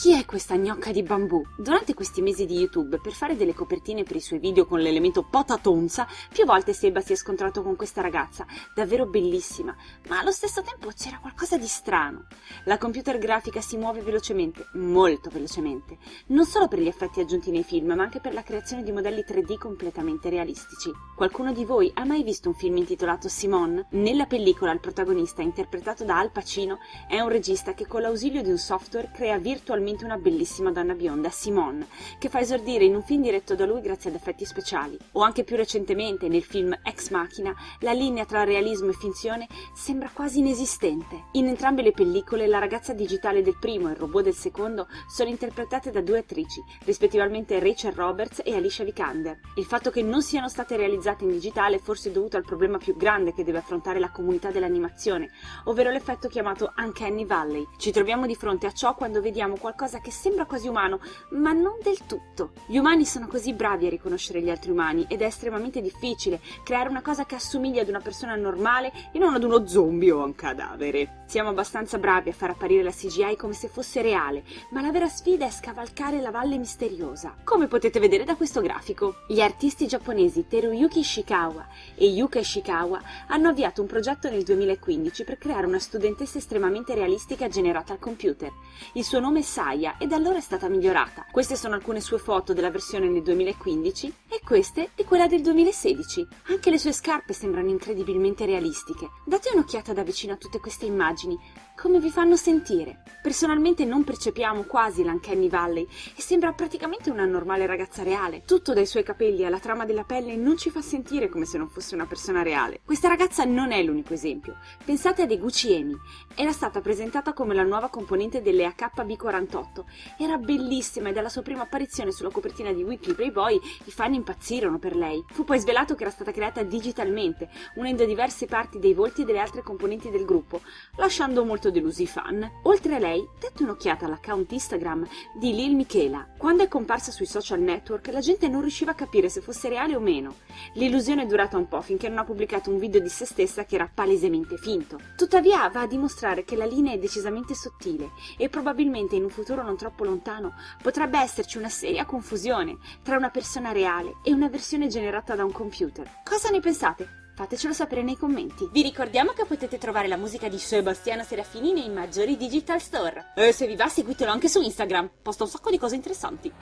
Chi è questa gnocca di bambù? Durante questi mesi di YouTube, per fare delle copertine per i suoi video con l'elemento patatonza, più volte Seba si è scontrato con questa ragazza, davvero bellissima, ma allo stesso tempo c'era qualcosa di strano. La computer grafica si muove velocemente, molto velocemente, non solo per gli effetti aggiunti nei film, ma anche per la creazione di modelli 3D completamente realistici. Qualcuno di voi ha mai visto un film intitolato Simone? Nella pellicola il protagonista, interpretato da Al Pacino, è un regista che con l'ausilio di un software crea virtualmente finalmente una bellissima donna bionda, Simone, che fa esordire in un film diretto da lui grazie ad effetti speciali. O anche più recentemente, nel film Ex Machina, la linea tra realismo e finzione sembra quasi inesistente. In entrambe le pellicole, la ragazza digitale del primo e il robot del secondo sono interpretate da due attrici, rispettivamente Rachel Roberts e Alicia Vikander. Il fatto che non siano state realizzate in digitale è forse dovuto al problema più grande che deve affrontare la comunità dell'animazione, ovvero l'effetto chiamato Uncanny Valley. Ci troviamo di fronte a ciò quando vediamo qualcosa qualcosa che sembra quasi umano, ma non del tutto. Gli umani sono così bravi a riconoscere gli altri umani ed è estremamente difficile creare una cosa che assomiglia ad una persona normale e non ad uno zombie o a un cadavere. Siamo abbastanza bravi a far apparire la CGI come se fosse reale, ma la vera sfida è scavalcare la valle misteriosa, come potete vedere da questo grafico. Gli artisti giapponesi Teruyuki Ishikawa e Yuka Ishikawa hanno avviato un progetto nel 2015 per creare una studentessa estremamente realistica generata al computer. Il suo nome è Sai Gaia e da allora è stata migliorata. Queste sono alcune sue foto della versione del 2015 e queste di quella del 2016. Anche le sue scarpe sembrano incredibilmente realistiche. Date un'occhiata da vicino a tutte queste immagini come vi fanno sentire? Personalmente non percepiamo quasi l'Uncanny Valley e sembra praticamente una normale ragazza reale. Tutto dai suoi capelli alla trama della pelle non ci fa sentire come se non fosse una persona reale. Questa ragazza non è l'unico esempio. Pensate a Eguchi Emi. Era stata presentata come la nuova componente delle AKB48. Era bellissima e dalla sua prima apparizione sulla copertina di Weekly Playboy i fan impazzirono per lei. Fu poi svelato che era stata creata digitalmente, unendo diverse parti dei volti delle altre componenti del gruppo, lasciando molto delusi fan. Oltre a lei, date un'occhiata all'account Instagram di Lil Michela. Quando è comparsa sui social network, la gente non riusciva a capire se fosse reale o meno. L'illusione è durata un po' finché non ha pubblicato un video di se stessa che era palesemente finto. Tuttavia va a dimostrare che la linea è decisamente sottile e probabilmente in un futuro non troppo lontano potrebbe esserci una seria confusione tra una persona reale e una versione generata da un computer. Cosa ne pensate? Fatecelo sapere nei commenti. Vi ricordiamo che potete trovare la musica di Sebastiano Serafini nei maggiori digital store. E se vi va seguitelo anche su Instagram, posta un sacco di cose interessanti.